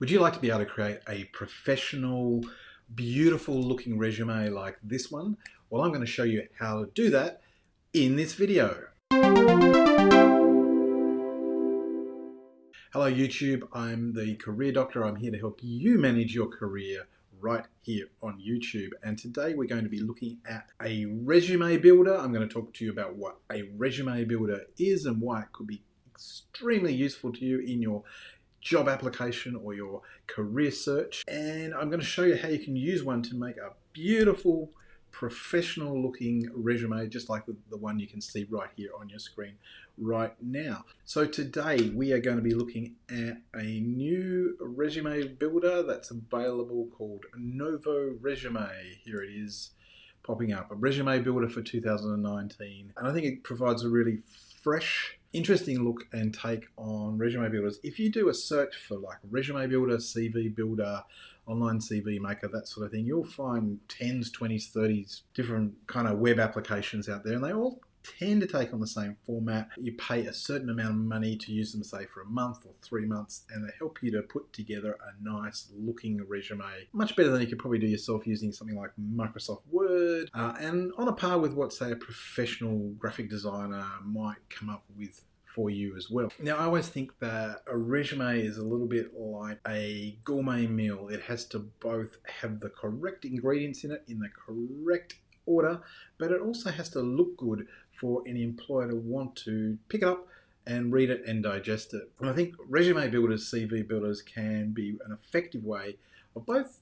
Would you like to be able to create a professional, beautiful looking resume like this one? Well, I'm going to show you how to do that in this video. Hello YouTube, I'm the Career Doctor. I'm here to help you manage your career right here on YouTube. And today we're going to be looking at a resume builder. I'm going to talk to you about what a resume builder is and why it could be extremely useful to you in your job application or your career search. And I'm going to show you how you can use one to make a beautiful professional looking resume just like the, one you can see right here on your screen right now. So today we are going to be looking at a new resume builder that's available called Novo Resume. Here it is popping up, a resume builder for 2019 and I think it provides a really fresh interesting look and take on resume builders. If you do a search for like resume builder, CV builder, online CV maker, that sort of thing, you'll find 10s, 20s, 30s different kind of web applications out there and they all tend to take on the same format. You pay a certain amount of money to use them, say, for a month or three months, and they help you to put together a nice looking resume. Much better than you could probably do yourself using something like Microsoft Word, uh, and on a par with what, say, a professional graphic designer might come up with for you as well. Now, I always think that a resume is a little bit like a gourmet meal. It has to both have the correct ingredients in it in the correct order, but it also has to look good for any employer to want to pick it up and read it and digest it. And I think resume builders, CV builders can be an effective way of both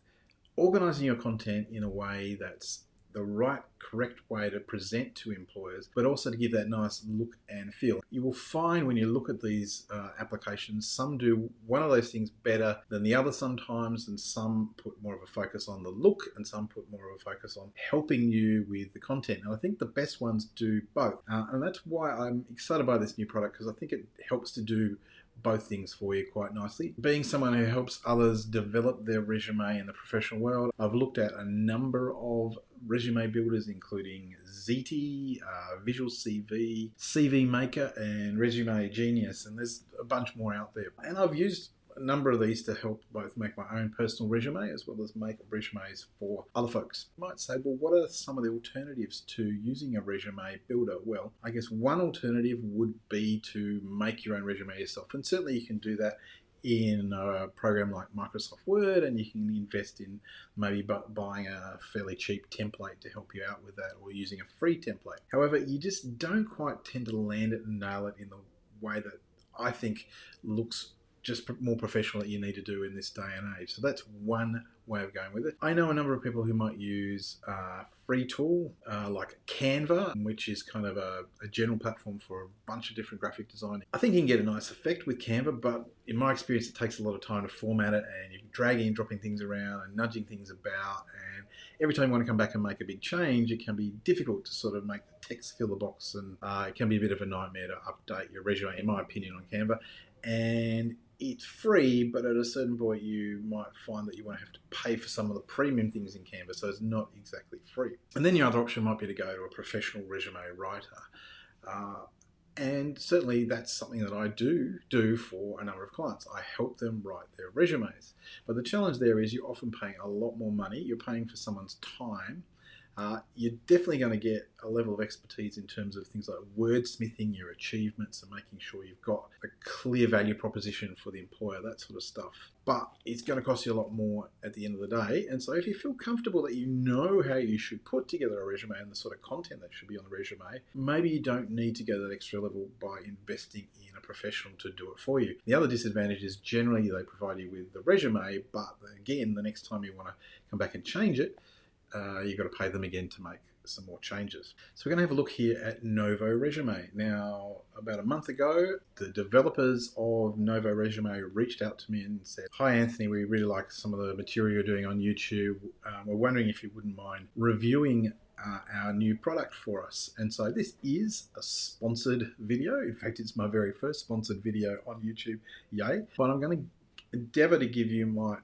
organizing your content in a way that's the right, correct way to present to employers, but also to give that nice look and feel. You will find when you look at these uh, applications, some do one of those things better than the other sometimes, and some put more of a focus on the look, and some put more of a focus on helping you with the content. And I think the best ones do both. Uh, and that's why I'm excited by this new product because I think it helps to do both things for you quite nicely. Being someone who helps others develop their resume in the professional world, I've looked at a number of resume builders, including Zety, uh, Visual CV, CV Maker, and Resume Genius, and there's a bunch more out there. And I've used a number of these to help both make my own personal resume as well as make resumes for other folks. You might say, well, what are some of the alternatives to using a resume builder? Well, I guess one alternative would be to make your own resume yourself. And certainly you can do that in a program like Microsoft Word and you can invest in maybe buying a fairly cheap template to help you out with that or using a free template. However, you just don't quite tend to land it and nail it in the way that I think looks just more professional that you need to do in this day and age. So that's one way of going with it. I know a number of people who might use a free tool uh, like Canva, which is kind of a, a, general platform for a bunch of different graphic design. I think you can get a nice effect with Canva, but in my experience, it takes a lot of time to format it and you're dragging and dropping things around and nudging things about. And every time you want to come back and make a big change, it can be difficult to sort of make the text fill the box and uh, it can be a bit of a nightmare to update your resume, in my opinion, on Canva. And it's free, but at a certain point you might find that you want to have to pay for some of the premium things in Canva, so it's not exactly free. And then your other option might be to go to a professional resume writer. Uh, and certainly that's something that I do do for a number of clients. I help them write their resumes. But the challenge there is you're often paying a lot more money. You're paying for someone's time uh, you're definitely going to get a level of expertise in terms of things like wordsmithing your achievements and making sure you've got a clear value proposition for the employer, that sort of stuff. But it's going to cost you a lot more at the end of the day. And so if you feel comfortable that you know how you should put together a resume and the sort of content that should be on the resume, maybe you don't need to go that extra level by investing in a professional to do it for you. The other disadvantage is generally they provide you with the resume, but again, the next time you want to come back and change it, uh, you've got to pay them again to make some more changes. So we're going to have a look here at Novo Resume. Now, about a month ago, the developers of Novo Resume reached out to me and said, Hi Anthony, we really like some of the material you're doing on YouTube. Um, we're wondering if you wouldn't mind reviewing uh, our new product for us. And so this is a sponsored video. In fact, it's my very first sponsored video on YouTube. Yay. But I'm going to endeavor to give you my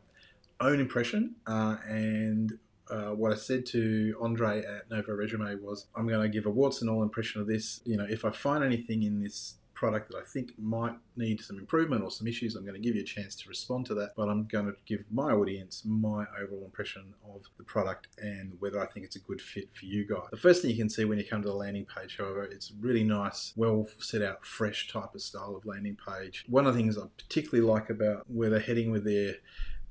own impression uh, and uh, what I said to Andre at Novo Resume was, I'm going to give a warts and all impression of this. You know, if I find anything in this product that I think might need some improvement or some issues, I'm going to give you a chance to respond to that. But I'm going to give my audience my overall impression of the product and whether I think it's a good fit for you guys. The first thing you can see when you come to the landing page, however, it's really nice, well set out, fresh type of style of landing page. One of the things I particularly like about where they're heading with their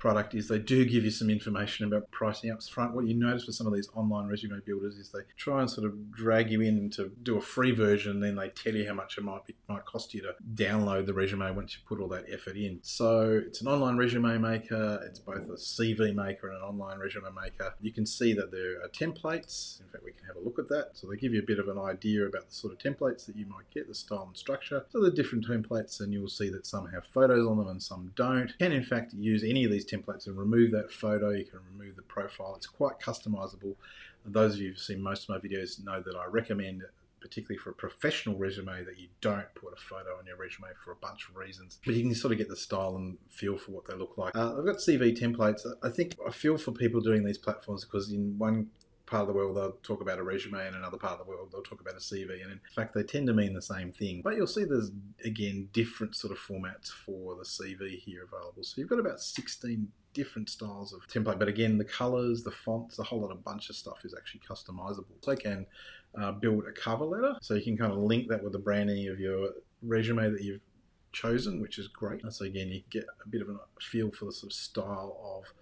product is they do give you some information about pricing up front. What you notice with some of these online resume builders is they try and sort of drag you in to do a free version, then they tell you how much it might be, might cost you to download the resume once you put all that effort in. So it's an online resume maker. It's both a CV maker and an online resume maker. You can see that there are templates. In fact, we can have a look at that. So they give you a bit of an idea about the sort of templates that you might get, the style and structure. So the different templates, and you'll see that some have photos on them and some don't. You can in fact use any of these templates and remove that photo. You can remove the profile. It's quite customizable. Those of you who've seen most of my videos know that I recommend particularly for a professional resume that you don't put a photo on your resume for a bunch of reasons but you can sort of get the style and feel for what they look like uh, i've got cv templates i think i feel for people doing these platforms because in one part of the world they'll talk about a resume and another part of the world they'll talk about a CV and in fact they tend to mean the same thing. But you'll see there's again different sort of formats for the CV here available. So you've got about 16 different styles of template but again the colors the fonts a whole lot of bunch of stuff is actually customizable. So I can uh, build a cover letter. So you can kind of link that with the branding of your resume that you've chosen which is great. So again you get a bit of a feel for the sort of style of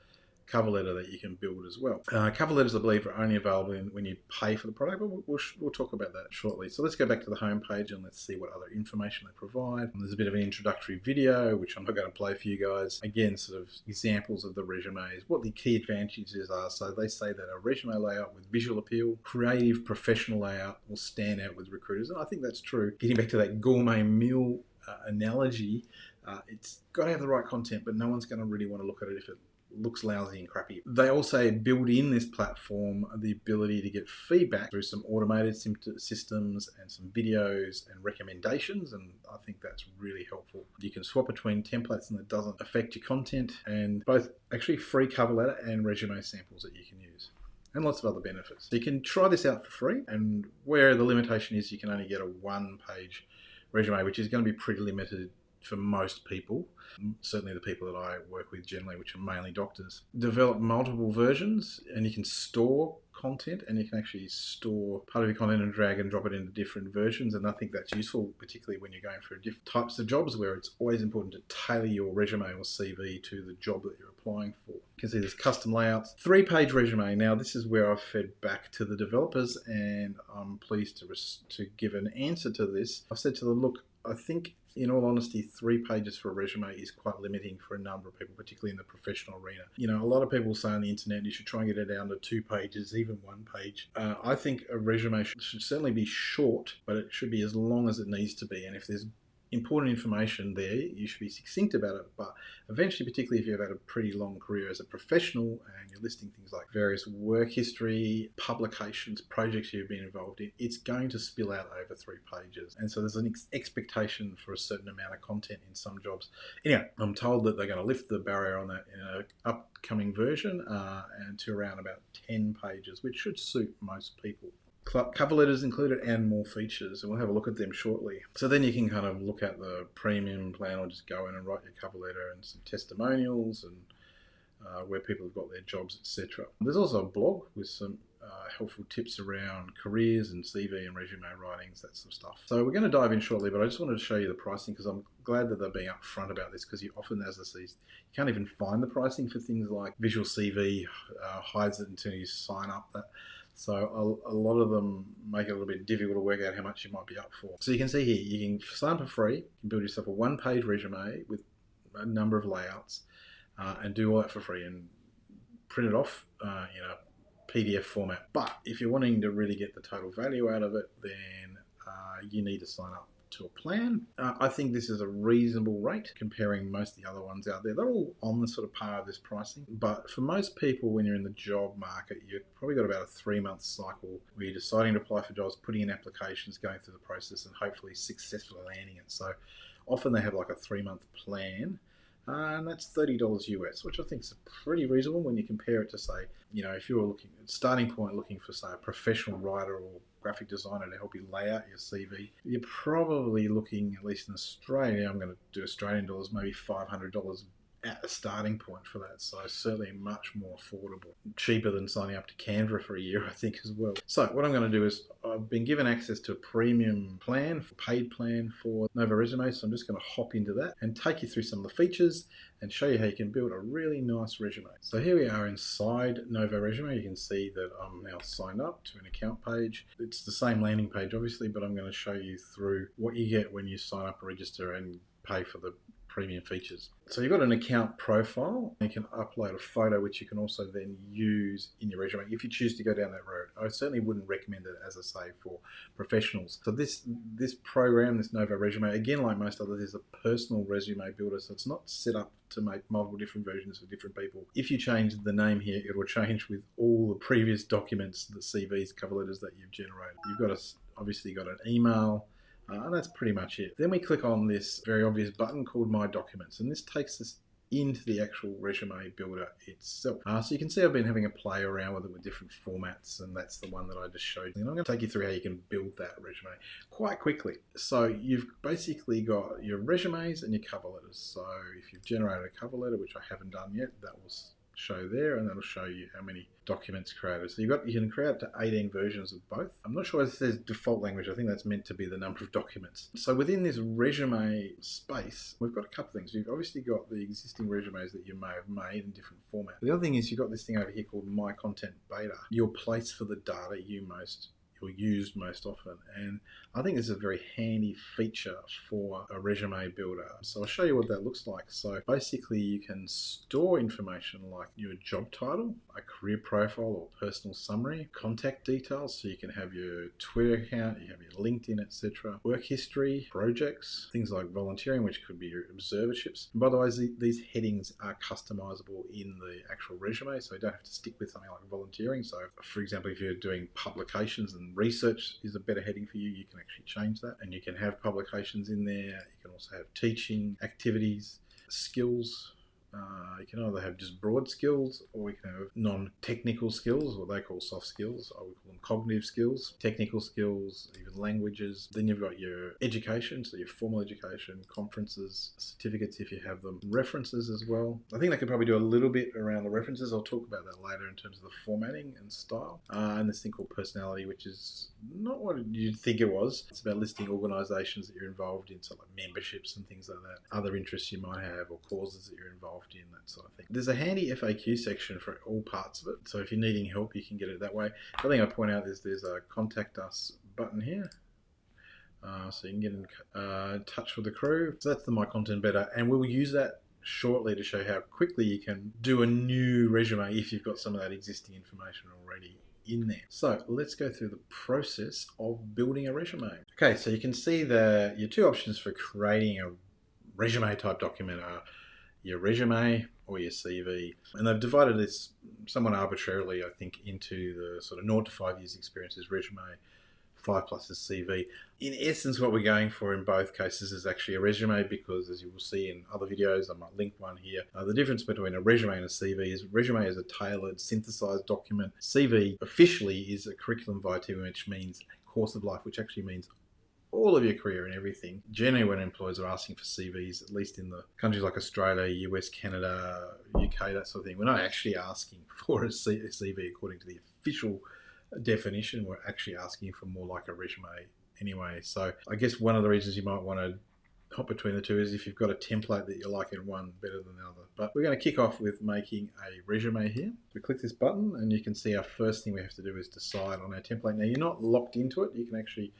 cover letter that you can build as well. Uh, cover letters, I believe, are only available in, when you pay for the product, but we'll, we'll, we'll, talk about that shortly. So let's go back to the home page and let's see what other information they provide. There's a bit of an introductory video, which I'm not going to play for you guys. Again, sort of examples of the resumes, what the key advantages are. So they say that a resume layout with visual appeal, creative, professional layout will stand out with recruiters. And I think that's true. Getting back to that gourmet meal uh, analogy, uh, it's got to have the right content, but no one's going to really want to look at it if it looks lousy and crappy. They also build in this platform the ability to get feedback through some automated systems and some videos and recommendations, and I think that's really helpful. You can swap between templates and it doesn't affect your content, and both actually free cover letter and resume samples that you can use and lots of other benefits. You can try this out for free, and where the limitation is, you can only get a one page resume, which is going to be pretty limited for most people, certainly the people that I work with generally, which are mainly doctors, develop multiple versions and you can store content and you can actually store part of your content and drag and drop it into different versions. And I think that's useful, particularly when you're going for different types of jobs where it's always important to tailor your resume or CV to the job that you're applying for. You can see there's custom layouts, three page resume. Now, this is where I've fed back to the developers and I'm pleased to, to give an answer to this. I've said to them, look, I think in all honesty, three pages for a resume is quite limiting for a number of people, particularly in the professional arena. You know, a lot of people say on the internet you should try and get it down to two pages, even one page. Uh, I think a resume should, should certainly be short, but it should be as long as it needs to be. And if there's important information there. You should be succinct about it, but eventually, particularly if you've had a pretty long career as a professional and you're listing things like various work history, publications, projects you've been involved in, it's going to spill out over three pages. And so there's an ex expectation for a certain amount of content in some jobs. Anyway, I'm told that they're going to lift the barrier on that in an upcoming version uh, and to around about 10 pages, which should suit most people cover letters included and more features and we'll have a look at them shortly so then you can kind of look at the premium plan or just go in and write your cover letter and some testimonials and uh, where people have got their jobs etc there's also a blog with some uh, helpful tips around careers and CV and resume writings, that sort of stuff. So we're going to dive in shortly, but I just wanted to show you the pricing because I'm glad that they're being upfront about this because you often, as I see, you can't even find the pricing for things like Visual CV uh, hides it until you sign up. That so a, a, lot of them make it a little bit difficult to work out how much you might be up for. So you can see here, you can sign for free, you can build yourself a one-page resume with a number of layouts uh, and do all that for free and print it off uh, in a PDF format. But if you're wanting to really get the total value out of it, then uh, you need to sign up to a plan. Uh, I think this is a reasonable rate comparing most of the other ones out there. They're all on the sort of par of this pricing. But for most people, when you're in the job market, you've probably got about a three month cycle where you're deciding to apply for jobs, putting in applications, going through the process, and hopefully successfully landing it. So often they have like a three month plan And that's $30 US, which I think is pretty reasonable when you compare it to, say, you know, if you were looking starting point looking for, say, a professional writer or graphic designer to help you lay out your CV, you're probably looking, at least in Australia, I'm going to do Australian dollars, maybe $500 at the starting point for that. So certainly much more affordable, cheaper than signing up to Canva for a year, I think as well. So what I'm going to do is I've been given access to a premium plan, paid plan for Novo Resume. So I'm just going to hop into that and take you through some of the features and show you how you can build a really nice resume. So here we are inside Novo Resume. You can see that I'm now signed up to an account page. It's the same landing page, obviously, but I'm going to show you through what you get when you sign up, register, and pay for the premium features. So you've got an account profile. You can upload a photo, which you can also then use in your resume if you choose to go down that road. I certainly wouldn't recommend it, as I say, for professionals. So this this program, this Novo Resume, again, like most others, is a personal resume builder. So it's not set up to make multiple different versions for different people. If you change the name here, it will change with all the previous documents, the CVs, cover letters that you've generated. You've got a, obviously got an email, uh, and that's pretty much it. Then we click on this very obvious button called My Documents, and this takes us into the actual resume builder itself. Uh, so you can see I've been having a play around with it with different formats and that's the one that I just showed you. And I'm going to take you through how you can build that resume quite quickly. So you've basically got your resumes and your cover letters. So if you've generated a cover letter, which I haven't done yet, that was show there and that'll show you how many documents created. So you've got you can create up to 18 versions of both. I'm not sure if it says default language. I think that's meant to be the number of documents. So within this resume space, we've got a couple things. You've obviously got the existing resumes that you may have made in different formats. The other thing is you've got this thing over here called My Content Beta, your place for the data you most or used most often. And I think this is a very handy feature for a resume builder. So I'll show you what that looks like. So basically you can store information like your job title, a career profile or personal summary, contact details. So you can have your Twitter account, you have your LinkedIn, etc. Work history, projects, things like volunteering, which could be your observerships. And by the way, these headings are customizable in the actual resume. So you don't have to stick with something like volunteering. So for example, if you're doing publications and research is a better heading for you, you can actually change that. And you can have publications in there. You can also have teaching, activities, skills, uh, you can either have just broad skills or we can have non-technical skills, what they call soft skills, I would call them cognitive skills, technical skills, even languages. Then you've got your education, so your formal education, conferences, certificates if you have them, references as well. I think they could probably do a little bit around the references. I'll talk about that later in terms of the formatting and style. Uh, and this thing called personality, which is not what you'd think it was. It's about listing organizations that you're involved in, so like memberships and things like that, other interests you might have or causes that you're involved involved in, that sort of thing. There's a handy FAQ section for all parts of it, so if you're needing help, you can get it that way. The thing I point out is there's a contact us button here. Uh, so you can get in uh, touch with the crew. So that's the My Content Beta. and we'll use that shortly to show how quickly you can do a new resume if you've got some of that existing information already in there. So let's go through the process of building a resume. Okay, so you can see the your two options for creating a resume type document are your resume or your CV. And they've divided this somewhat arbitrarily, I think, into the sort of 0 to 5 years experience is resume, 5 plus is CV. In essence, what we're going for in both cases is actually a resume because, as you will see in other videos, I might link one here. Uh, the difference between a resume and a CV is resume is a tailored, synthesized document. CV officially is a curriculum vitae, which means course of life, which actually means all of your career and everything. Generally, when employers are asking for CVs, at least in the countries like Australia, US, Canada, UK, that sort of thing, we're not actually asking for a CV according to the official definition. We're actually asking for more like a resume anyway. So I guess one of the reasons you might want to hop between the two is if you've got a template that you like in one better than the other. But we're going to kick off with making a resume here. We click this button and you can see our first thing we have to do is decide on our template. Now you're not locked into it. You can actually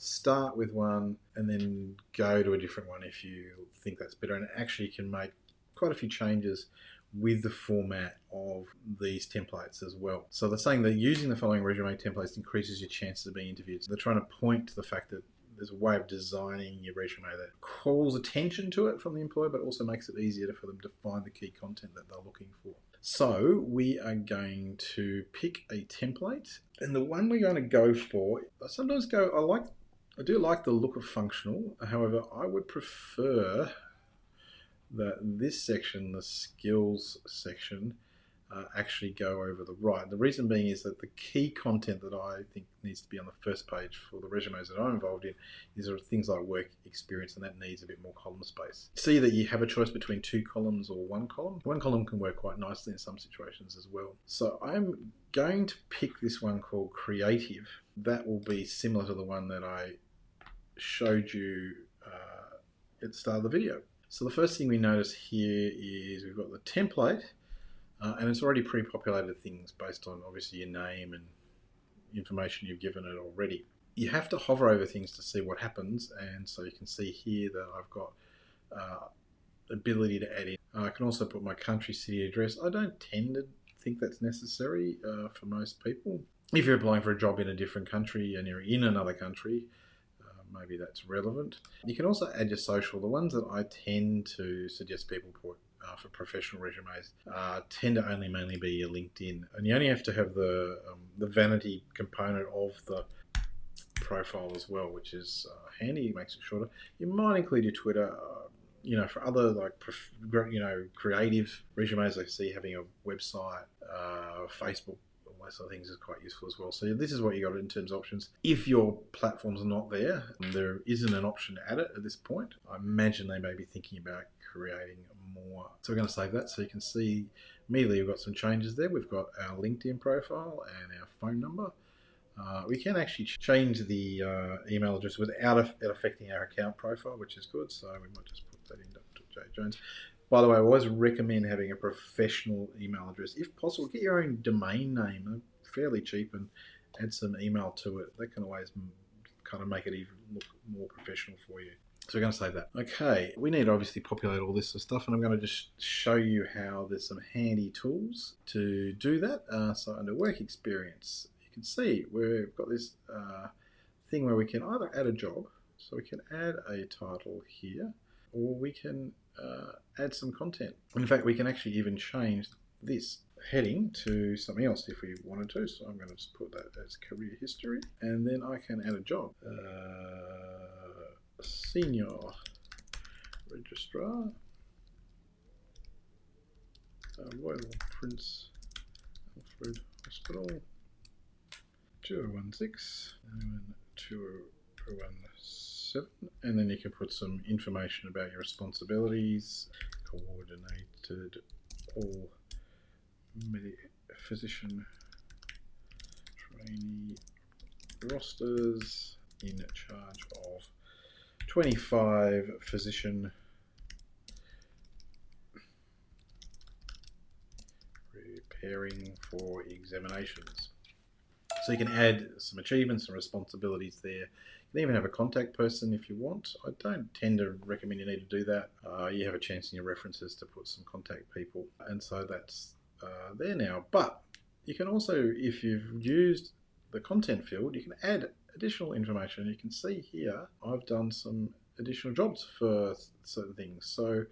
start with one and then go to a different one if you think that's better and actually you can make quite a few changes with the format of these templates as well. So they're saying that using the following resume templates increases your chances of being interviewed. So they're trying to point to the fact that there's a way of designing your resume that calls attention to it from the employer, but also makes it easier for them to find the key content that they're looking for. So we are going to pick a template and the one we're going to go for, I sometimes go, I like I do like the look of functional. However, I would prefer that this section, the skills section, uh, actually go over the right. The reason being is that the key content that I think needs to be on the first page for the resumes that I'm involved in is sort of things like work experience, and that needs a bit more column space. See that you have a choice between two columns or one column. One column can work quite nicely in some situations as well. So I'm going to pick this one called creative. That will be similar to the one that I showed you uh, at the start of the video. So the first thing we notice here is we've got the template uh, and it's already pre-populated things based on obviously your name and information you've given it already. You have to hover over things to see what happens, and so you can see here that I've got uh, ability to add in. I can also put my country city address. I don't tend to think that's necessary uh, for most people. If you're applying for a job in a different country and you're in another country, uh, maybe that's relevant. You can also add your social. The ones that I tend to suggest people put uh, for professional resumes uh, tend to only mainly be your LinkedIn, and you only have to have the um, the vanity component of the profile as well, which is uh, handy. It makes it shorter. You might include your Twitter. You know, for other like you know creative resumes, I see having a website, uh, Facebook all those sort of things is quite useful as well. So this is what you got in terms of options. If your platform's not there, there isn't an option to add it at this point. I imagine they may be thinking about creating more. So we're going to save that so you can see immediately we've got some changes there. We've got our LinkedIn profile and our phone number. Uh, we can actually change the uh, email address without it affecting our account profile, which is good. So we might just Dr. Jones. By the way, I always recommend having a professional email address. If possible, get your own domain name. They're fairly cheap and add some email to it. That can always kind of make it even look more professional for you. So we're going to save that. Okay, we need to obviously populate all this stuff and I'm going to just show you how there's some handy tools to do that. Uh, so under work experience, you can see we've got this uh, thing where we can either add a job, so we can add a title here, or we can uh, add some content. In fact, we can actually even change this heading to something else if we wanted to. So I'm going to put that as career history and then I can add a job. Uh, senior registrar, uh, Royal Prince Alfred Hospital, 2016, 2016 seven, and then you can put some information about your responsibilities, coordinated all physician trainee rosters in charge of 25 physician preparing for examinations. So you can add some achievements and responsibilities there. You can even have a contact person if you want. I don't tend to recommend you need to do that. Uh, you have a chance in your references to put some contact people. And so that's uh, there now. But you can also, if you've used the content field, you can add additional information. You can see here, I've done some additional jobs for certain things. So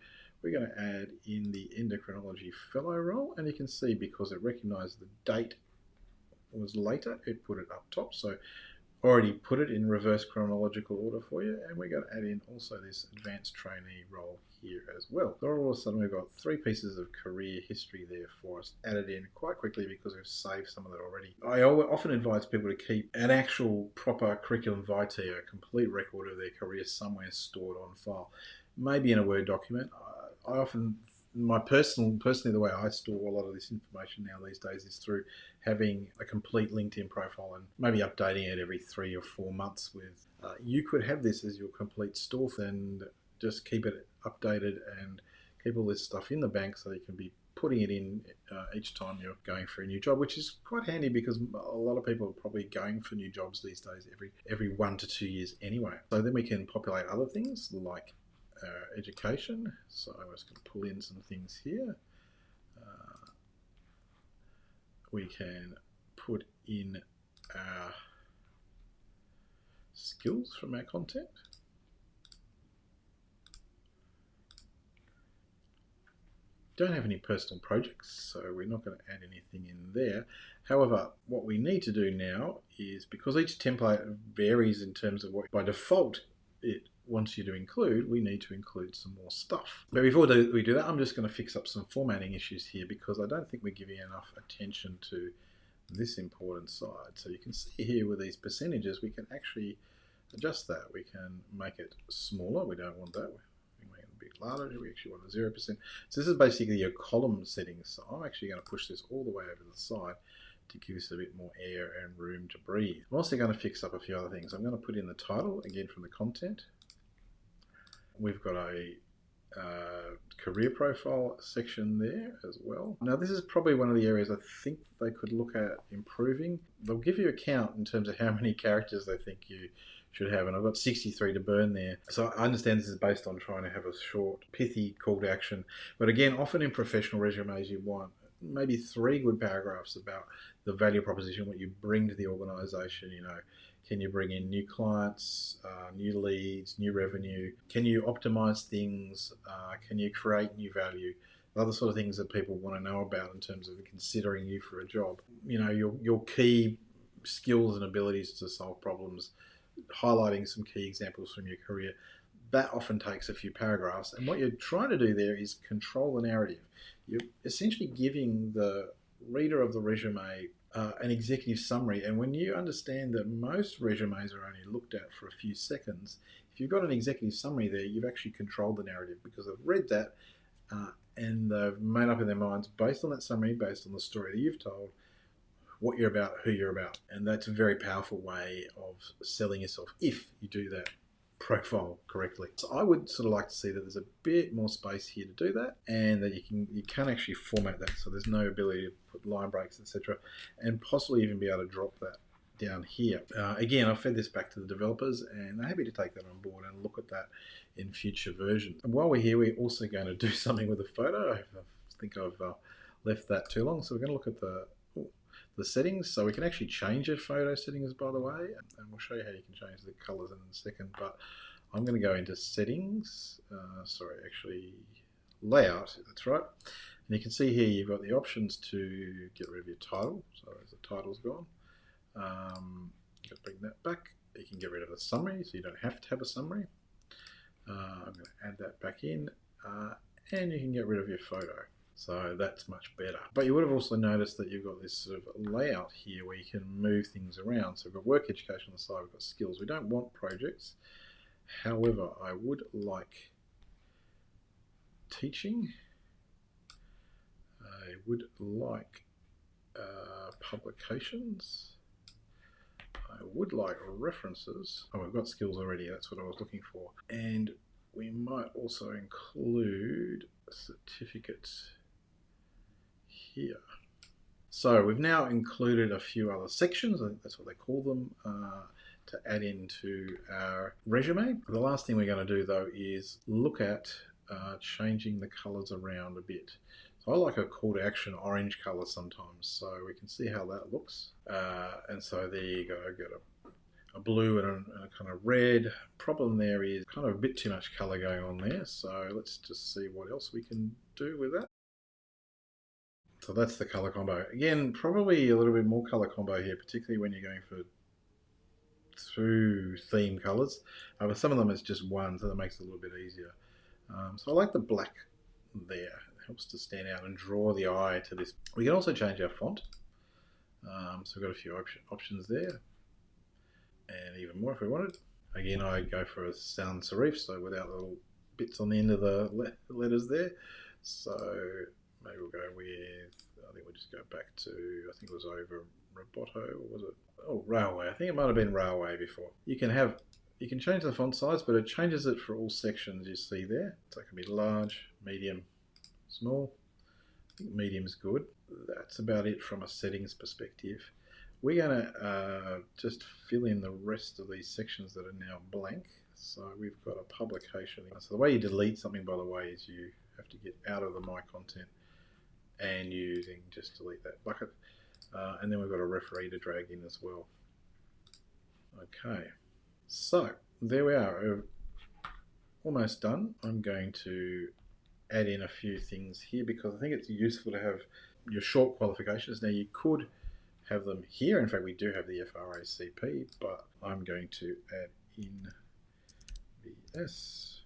we're going to add in the endocrinology fellow role and you can see because it recognized the date was later, it put it up top. So already put it in reverse chronological order for you and we're going to add in also this advanced trainee role here as well. So all of a sudden we've got three pieces of career history there for us added in quite quickly because we've saved some of that already. I often advise people to keep an actual proper curriculum vitae, a complete record of their career somewhere stored on file, maybe in a Word document. I often my personal personally the way I store a lot of this information now these days is through having a complete LinkedIn profile and maybe updating it every three or four months with uh, you could have this as your complete store and just keep it updated and keep all this stuff in the bank so you can be putting it in uh, each time you're going for a new job, which is quite handy because a lot of people are probably going for new jobs these days every every one to two years anyway. So then we can populate other things like uh, education. So I'm just going to pull in some things here. Uh, we can put in our skills from our content. don't have any personal projects, so we're not going to add anything in there. However, what we need to do now is, because each template varies in terms of what, by default, it wants you to include, we need to include some more stuff. But before we do that, I'm just going to fix up some formatting issues here because I don't think we're giving enough attention to this important side. So you can see here with these percentages, we can actually adjust that. We can make it smaller. We don't want that. We make it a bit larger. We actually want a 0%. So this is basically your column settings. So I'm actually going to push this all the way over to the side to give us a bit more air and room to breathe. I'm also going to fix up a few other things. I'm going to put in the title, again from the content. We've got a uh, career profile section there as well. Now this is probably one of the areas I think they could look at improving. They'll give you a count in terms of how many characters they think you should have and I've got 63 to burn there. So I understand this is based on trying to have a short pithy call to action but again often in professional resumes you want maybe three good paragraphs about the value proposition, what you bring to the organization, you know, can you bring in new clients, uh, new leads, new revenue? Can you optimize things? Uh, can you create new value? Other sort of things that people want to know about in terms of considering you for a job. You know, your, your key skills and abilities to solve problems, highlighting some key examples from your career. That often takes a few paragraphs. And what you're trying to do there is control the narrative. You're essentially giving the reader of the resume uh, an executive summary. And when you understand that most resumes are only looked at for a few seconds, if you've got an executive summary there, you've actually controlled the narrative because they've read that uh, and they've made up in their minds based on that summary, based on the story that you've told, what you're about, who you're about. And that's a very powerful way of selling yourself if you do that profile correctly. So I would sort of like to see that there's a bit more space here to do that and that you can you can actually format that so there's no ability to put line breaks etc and possibly even be able to drop that down here. Uh, again, I've fed this back to the developers and they're happy to take that on board and look at that in future versions. And while we're here, we're also going to do something with the photo. I think I've uh, left that too long. So we're going to look at the the settings. So we can actually change your photo settings, by the way, and we'll show you how you can change the colors in a second. But I'm going to go into settings. Uh, sorry, actually layout. That's right. And you can see here you've got the options to get rid of your title. So as the title's gone. Um, you can bring that back. You can get rid of the summary, so you don't have to have a summary. Uh, I'm going to add that back in, uh, and you can get rid of your photo. So that's much better. But you would have also noticed that you've got this sort of layout here where you can move things around. So we've got work education on the side, we've got skills. We don't want projects. However, I would like teaching. I would like uh, publications. I would like references. Oh, we've got skills already. That's what I was looking for. And we might also include certificates here. So we've now included a few other sections, I think that's what they call them, uh, to add into our resume. The last thing we're going to do though is look at uh, changing the colors around a bit. So I like a call to action orange color sometimes, so we can see how that looks. Uh, and so there you go, got a, a blue and a, and a, kind of red. Problem there is kind of a bit too much color going on there, so let's just see what else we can do with that. So that's the color combo. Again, probably a little bit more color combo here, particularly when you're going for two theme colors. Uh, but some of them is just one, so that makes it a little bit easier. Um, so I like the black there. It helps to stand out and draw the eye to this. We can also change our font. Um, so we've got a few op options there. And even more if we wanted. Again, I go for a sans serif, so without little bits on the end of the le letters there. So maybe we'll go with, I think we'll just go back to, I think it was over Roboto, or was it? Oh, Raleway. I think it might have been Raleway before. You can have, you can change the font size, but it changes it for all sections you see there. So it can be large, medium, small. I think medium is good. That's about it from a settings perspective. We're going to uh, just fill in the rest of these sections that are now blank. So we've got a publication. So the way you delete something, by the way, is you have to get out of the My Content and using just delete that bucket. Uh, and then we've got a referee to drag in as well. Okay, so there we are. We're almost done. I'm going to add in a few things here because I think it's useful to have your short qualifications. Now you could have them here. In fact, we do have the FRACP, but I'm going to add in PS.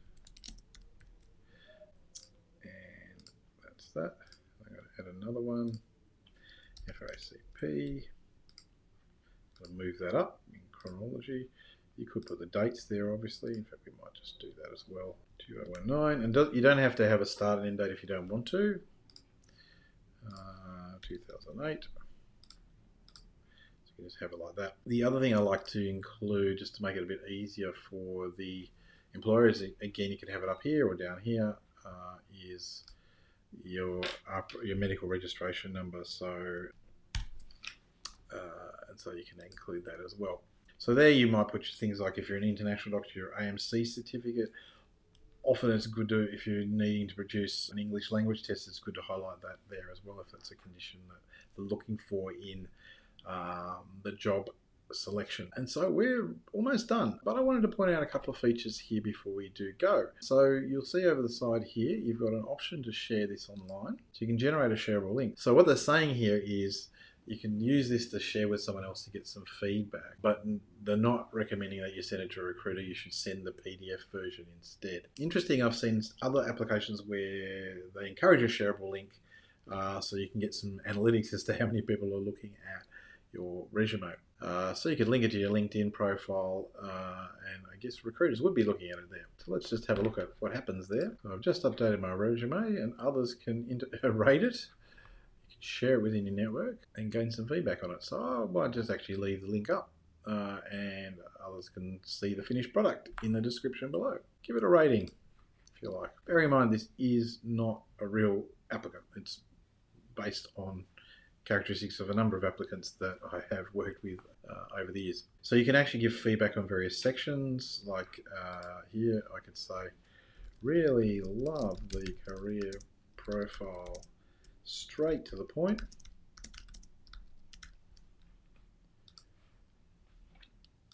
And that's that. Add another one. FRACP. I'll move that up in chronology. You could put the dates there, obviously. In fact, we might just do that as well. 2019. And do, you don't have to have a start and end date if you don't want to. Uh, 2008. So you can just have it like that. The other thing I like to include, just to make it a bit easier for the employers, again, you can have it up here or down here, uh, is your your medical registration number. So uh, and so you can include that as well. So there you might put things like if you're an international doctor, your AMC certificate. Often it's good to, if you're needing to produce an English language test, it's good to highlight that there as well if that's a condition that they're looking for in um, the job selection. And so we're almost done, but I wanted to point out a couple of features here before we do go. So you'll see over the side here, you've got an option to share this online. So you can generate a shareable link. So what they're saying here is you can use this to share with someone else to get some feedback, but they're not recommending that you send it to a recruiter. You should send the PDF version instead. Interesting, I've seen other applications where they encourage a shareable link uh, so you can get some analytics as to how many people are looking at your resume. Uh, so you could link it to your LinkedIn profile, uh, and I guess recruiters would be looking at it there. So let's just have a look at what happens there. I've just updated my resume, and others can rate it you can share it within your network and gain some feedback on it. So I might just actually leave the link up uh, and others can see the finished product in the description below. Give it a rating if you like. Bear in mind this is not a real applicant. It's based on characteristics of a number of applicants that I have worked with uh, over the years. So you can actually give feedback on various sections like uh, here I could say really love the career profile straight to the point.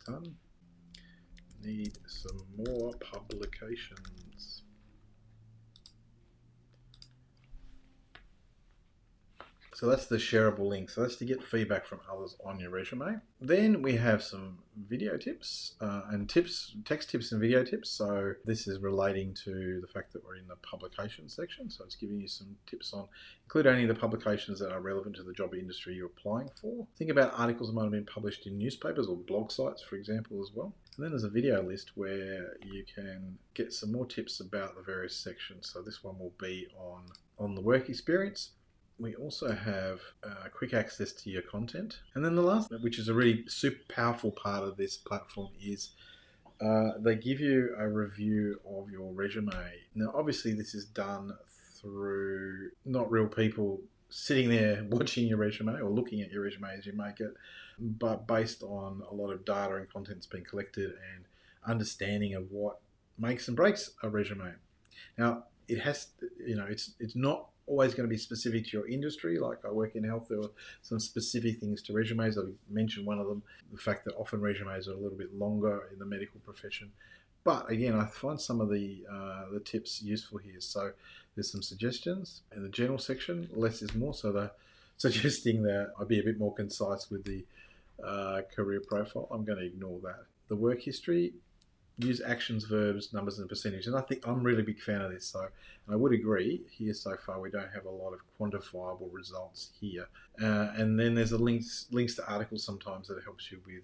Done. Need some more publications. So that's the shareable link. So that's to get feedback from others on your resume. Then we have some video tips uh, and tips, text tips and video tips. So this is relating to the fact that we're in the publication section. So it's giving you some tips on include only the publications that are relevant to the job industry you're applying for. Think about articles that might have been published in newspapers or blog sites, for example, as well. And then there's a video list where you can get some more tips about the various sections. So this one will be on on the work experience we also have uh, quick access to your content. And then the last, which is a really super powerful part of this platform, is uh, they give you a review of your resume. Now, obviously, this is done through not real people sitting there watching your resume or looking at your resume as you make it, but based on a lot of data and content that's been collected and understanding of what makes and breaks a resume. Now, it has, you know, it's it's not always going to be specific to your industry. Like I work in health, there are some specific things to resumes. I mentioned one of them, the fact that often resumes are a little bit longer in the medical profession. But again, I find some of the uh, the tips useful here. So there's some suggestions in the general section. Less is more. So they're suggesting that I be a bit more concise with the uh, career profile. I'm going to ignore that. The work history use actions, verbs, numbers, and percentage. And I think I'm a really big fan of this. So, and I would agree here so far we don't have a lot of quantifiable results here. Uh, and then there's a links links to articles sometimes that helps you with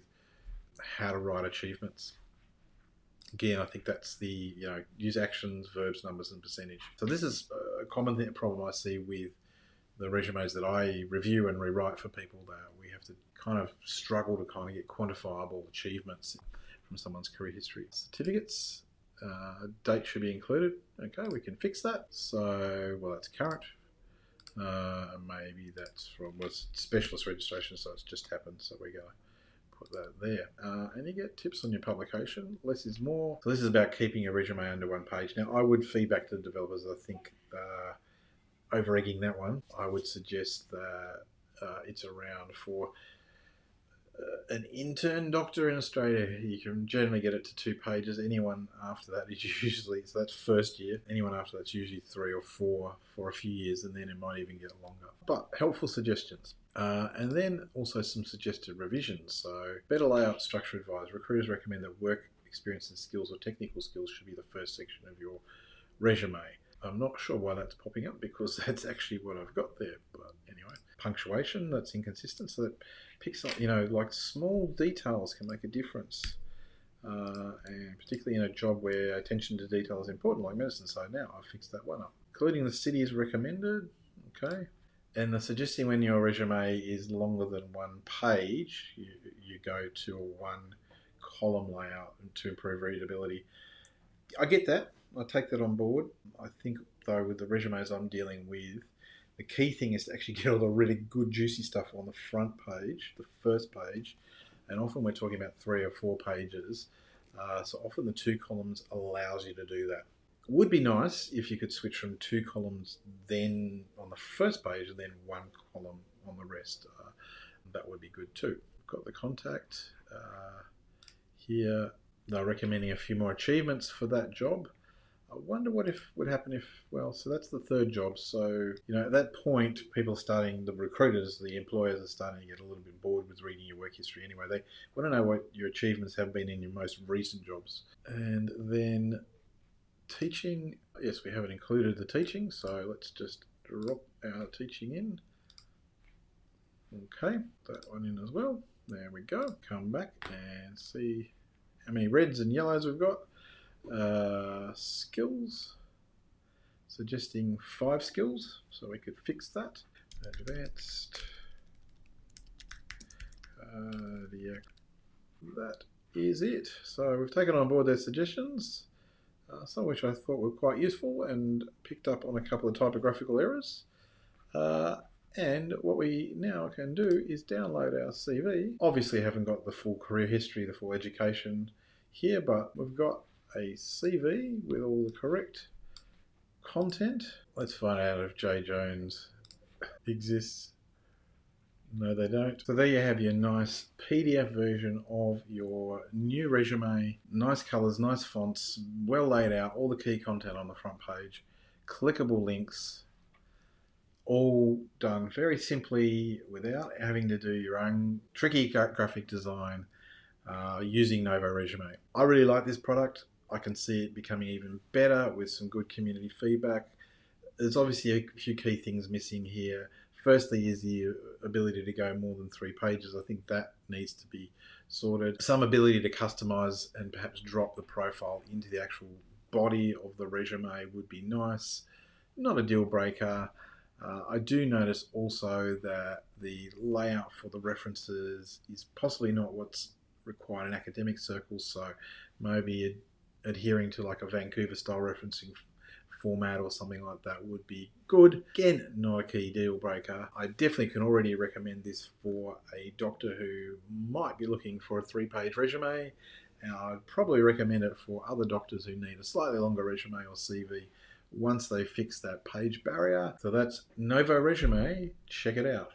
how to write achievements. Again, I think that's the you know use actions, verbs, numbers, and percentage. So this is a common thing, problem I see with the resumes that I review and rewrite for people that we have to kind of struggle to kind of get quantifiable achievements from someone's career history. Certificates, uh, date should be included. Okay, we can fix that. So, well, that's current. Uh, maybe that's from was specialist registration, so it's just happened. So we're going to put that there. Uh, and you get tips on your publication. Less is more. So this is about keeping your resume under one page. Now, I would feedback to the developers. I think uh, over egging that one, I would suggest that uh, it's around for an intern doctor in Australia, you can generally get it to two pages. Anyone after that is usually, so that's first year. Anyone after that's usually three or four for a few years, and then it might even get longer. But helpful suggestions. Uh, and then also some suggested revisions. So, better layout structure advice. Recruiters recommend that work experience and skills or technical skills should be the first section of your resume. I'm not sure why that's popping up because that's actually what I've got there. But anyway, punctuation that's inconsistent, so that picks up, you know, like small details can make a difference. Uh, and particularly in a job where attention to detail is important, like medicine. So now I've fixed that one up. Including the city is recommended. Okay. And the suggesting when your resume is longer than one page, you, you go to a one column layout to improve readability. I get that. I take that on board. I think, though, with the resumes I'm dealing with, the key thing is to actually get all the really good, juicy stuff on the front page, the first page. And often we're talking about three or four pages. Uh, so often the two columns allows you to do that. It would be nice if you could switch from two columns then on the first page and then one column on the rest. Uh, that would be good too. Got the contact uh, here. They're recommending a few more achievements for that job. I wonder what if would happen if well, so that's the third job. So you know, at that point, people starting, the recruiters, the employers are starting to get a little bit bored with reading your work history. Anyway, they want to know what your achievements have been in your most recent jobs, and then teaching. Yes, we haven't included the teaching, so let's just drop our teaching in. Okay, that one in as well. There we go. Come back and see how many reds and yellows we've got. Uh, skills, suggesting five skills, so we could fix that. Advanced cardiac. That is it. So we've taken on board their suggestions, uh, some of which I thought were quite useful and picked up on a couple of typographical errors. Uh, and what we now can do is download our CV. Obviously haven't got the full career history, the full education here, but we've got a CV with all the correct content. Let's find out if J Jones exists. No, they don't. So there you have your nice PDF version of your new resume. Nice colors, nice fonts, well laid out, all the key content on the front page, clickable links, all done very simply without having to do your own tricky graphic design uh, using Novo Resume. I really like this product. I can see it becoming even better with some good community feedback. There's obviously a few key things missing here. Firstly, is the ability to go more than three pages. I think that needs to be sorted. Some ability to customize and perhaps drop the profile into the actual body of the resume would be nice. Not a deal breaker. Uh, I do notice also that the layout for the references is possibly not what's required in academic circles, so maybe adhering to like a Vancouver style referencing format or something like that would be good. Again, not a key deal breaker. I definitely can already recommend this for a doctor who might be looking for a three page resume. And I'd probably recommend it for other doctors who need a slightly longer resume or CV once they fix that page barrier. So that's Novo Resume. Check it out.